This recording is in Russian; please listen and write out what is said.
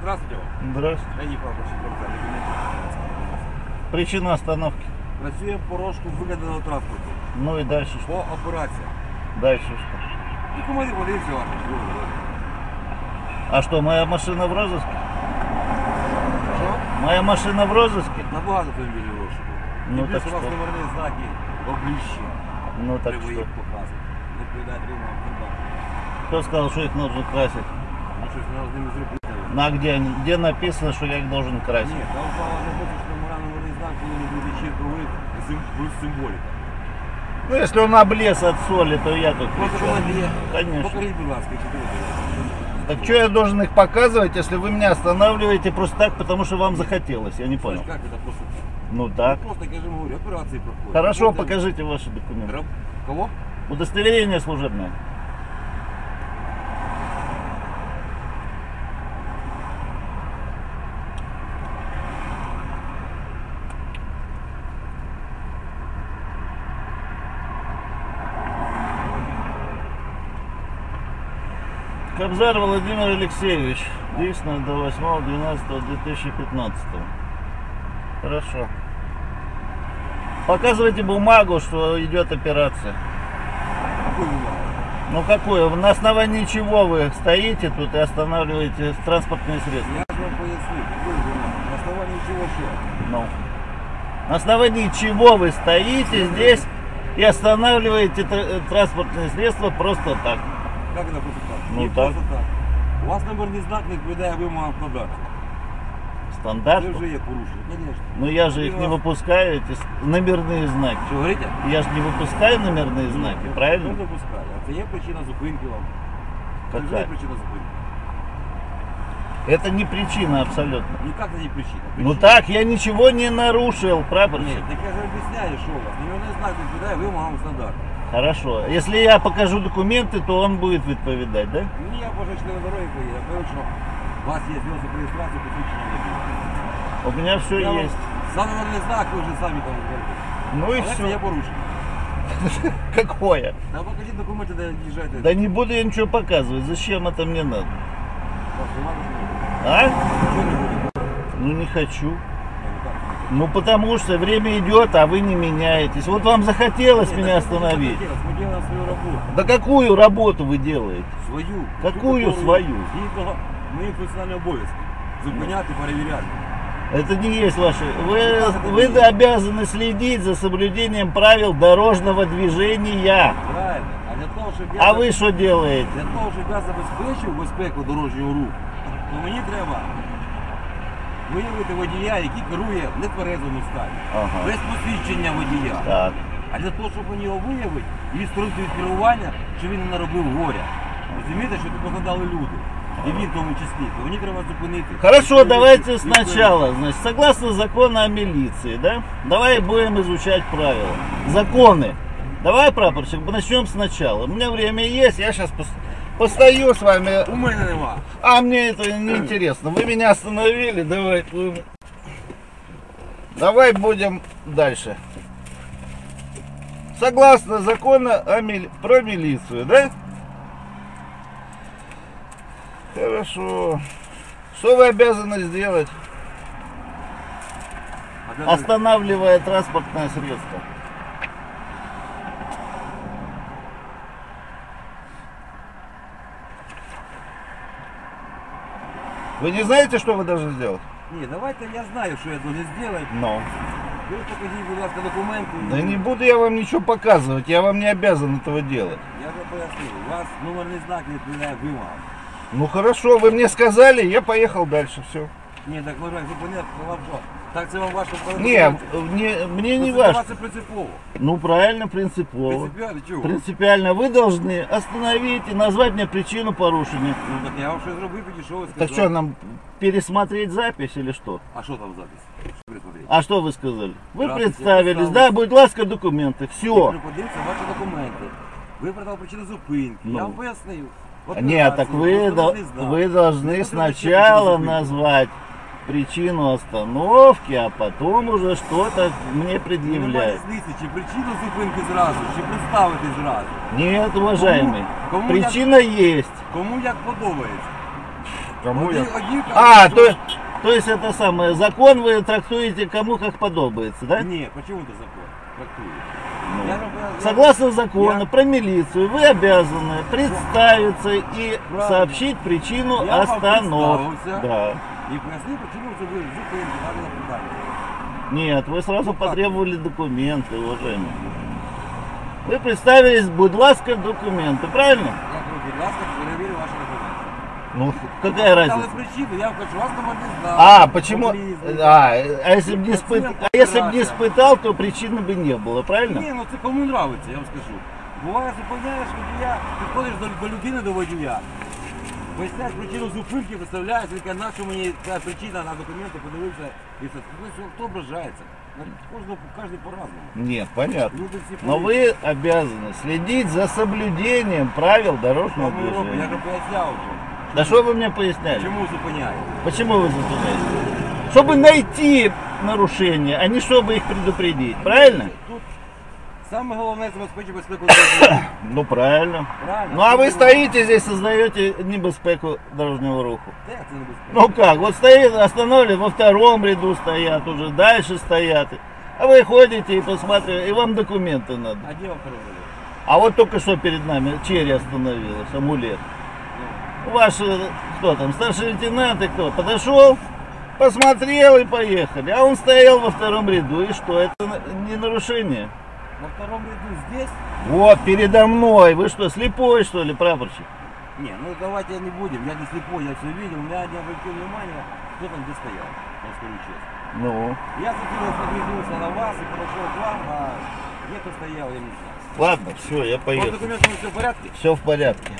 Здравствуйте вам. Здравствуйте. Я не прапорщик Робза, документи. Причина остановки. Працює порожку вигаданого транспорту. Ну и дальше что? По операції. Дальше что? Документи подивіться ваші. А что, моя машина в розыске? Що? Моя машина в розыске? Набагато автомобілів розшуку. Ну, І плюс так у вас що? номерні знаки обліщі. Ну так Треба что? їх показувати. Не відповідають рівному стандарту. Кто сказал, что их нужно красить? Ну щось треба з ними зробити. На где, они- где написано, что я их должен Ні, красить? там справа не хоче, що номера номерний знак повинен бути черговий плюс символіка. Ну, если он облез от соли, то я тут при Просто чем? документи є. Конечно. Покажіть, будь ласка, чи ви Так что я должен их показывать, если вы меня останавливаете просто так, потому что вам захотелось? Я не понял. Как это просто? Ну так. Просто, я же говорю, операции проходят. Хорошо, Вот, покажите ваши документы. Раб- Кого? Удостоверение служебное. Кобзар Владимир Алексеевич. Действенно до 8.12.2015. Хорошо. Показывайте бумагу, что идет операция. Ну какое? На основании чего вы стоите тут и останавливаете транспортные средства? Я же вам поясню. На основании чего что? Ну. На основании чего вы стоите здесь и останавливаете э, транспортные средства просто так? Как это просто так? Ну Не так. просто так. У вас номерний знак не відповідає вимогам стандарта. Це Стандарт. вже є порушення, звісно. Но я же их не выпускаю, эти с- номерные знаки. Що говорите? Я же не выпускаю номерные знаки, Хто правильно? допускає? А це є причина зупинки вам. Це вже є Какая? причина зупинки. Это не причина абсолютно. Ніяк це не причина. Ну Причина- так, я ничего не нарушил, Ні, прапорщик. так я ж об'ясняю, що у вас. Номерний знак відповідає вимогам стандарту. Хорошо. Если я покажу документы, то он будет відповідати, да? Мені я боже член дороги поїде. Я кажу, що у вас є зв'язок реєстрації посвідчення водія. У меня все Я вам есть. За номерний знак ви вже самі там говорите. Ну и Але це є все. порушення. Какое? Та покажіть документи, де їжджаєте. Да не буду я ничего показывать. Зачем это мне надо? Вас нема документів? А? Чого не буде? Ну не хочу. Ну, так. Ну потому что время идет, а вы не меняетесь. Вот вам захотелось Ні, меня так остановить. Ми делаем свою роботу. Да какую работу вы делаете? Свою. Какую Ту, которую свою? Згідно моїх функціональних обов'язків. Зупиняти, перевіряти. Это не есть ваши. Вы, вы обязаны следить за соблюдением правил дорожного движения. Правильно. А для того, щоб я А вы что делаете? Для того, щоб я забезпечив безпеку дорожнього руху, то мені треба виявити водія, який керує в нетверезому стані, Ага. без посвідчення водія. Так. А для того, щоб мені його виявити і відсторонити від керування, що він не наробив горя. Розумієте, що тут пострадали люди. І він в тому числі, то мені треба зупинити. Хорошо, Відповідь- давайте відповідь- сначала. Значит, согласно закону о милиции, да? Давай будем изучать правила. Законы. Давай, прапорщик, начнем сначала. У меня время есть, я сейчас постою с вами. У мене нема. А мне это не интересно. Вы меня остановили, давай. Давай будем дальше. Согласно закону о мили- про милицию, да? Хорошо. Что вы обязаны сделать, де- останавливая транспортное средство? Вы не знаете, что вы должны сделать? Ні, давайте я знаю, що я должен зробити. Но. Ви покажіть, будь ласка, документи. Да не буду я вам ничего показывать, я вам не обязан этого делать. Я вже пояснив, у вас номерний знак не відповідає вимогам. Ну хорошо, вы мне сказали, я поехал дальше, все. Ні, так ви зупиняти, то вам що? Так це вам важко вкладати Не, документи? не, мне Ну, не це важно. для вас Це принципово. Ну правильно, принципово. Принципіально чого? Принципиально вы должны остановить и назвать мне причину порушения. Ну так я вам щось зробив, підійшов і сказав. Так что, нам пересмотреть запись или что? А що там запис? Що пересмотреть? А что вы сказали? Вы Здравствуйте, представились, представился. да, будь ласка, документы, все. Подивіться ваші документи. Ви продав причину зупинки. Ну. Я вам пояснив. Нет, так вы, до- вы должны Ну, сначала причину назвать причину остановки, а потом уже что-то мне Немає предъявлять. різниці, чи причину зупинки зразу, чи представити зразу. Нет, уважаемый, Кому- кому причина есть. Кому як подобається. Кому я? Один- один А, кажет, то, что- то есть это самое, закон вы трактуете кому как подобается, да? Не, почему это закон? Трактует. Ну, Я же- я- Согласно закону я- про милицию, вы обязаны представиться и Правильно. сообщить причину Я вам остановки. представился. Да. И пояснил, почему вы зупинили данное наблюдание. Нет, вы сразу Ну, как? потребовали документы, уважаемый. Вы представились, будь ласка, документы, правильно? Я говорю, будь ласка, перевірю ваші документи. Ну, какая Дали разница? причину, я хочу вас номерний знак. А, почему? поблизости. А, а если бы не, Зачем испыт... а если бы не подбираться? испытал, то причины бы не было, правильно? Ні, ну це кому нравиться, я вам скажу. Буває, зупиняєш водія, підходиш до, до людини, до водія. Поясняєш причину зупинки, виставляєш, він каже, на що мені ця причина на документи, подивився. І все. Ну, хто ображається? Ну, Кожного, кожен по-разному. Нет, понятно. Люди всі Но по-різному. вы обязаны следить за соблюдением правил дорожного Що ми робимо? Я движения. вже поясняв вже. Да что вы мне поясняли? Чому зупиняє? Почему вы зупиняете? Чтобы найти нарушения, а не чтобы их предупредить, правильно? Тут саме головне забезпечити безпеку дорожнього. Ну правильно. Правильно. Ну а вы стоите здесь, создаете небезпеку дорожного руху. Де це небезпечно? Ну как, вот стоит, остановили, во втором ряду стоят, уже дальше стоят. А вы ходите и посмотрите, и вам документы надо. А де вам перевели? А вот только что перед нами черри остановилась, амулет. Ваш, э, кто там, старший лейтенант и кто, подошел, посмотрел и поехали. А он стоял во втором ряду. И что, это на- не нарушение? На втором ряду здесь? Вот, передо мной. Вы что, слепой, что ли, прапорщик? Не, ну давайте не будем, я не слепой, я все видел, у меня не обратил внимания, кто там где стоял, я скажу честно. Ну, Я закинул, подвинулся на вас и подошел к вам, а где кто стоял, я не знаю. ладно, все, я По поеду. документам все в порядке? Все в порядке.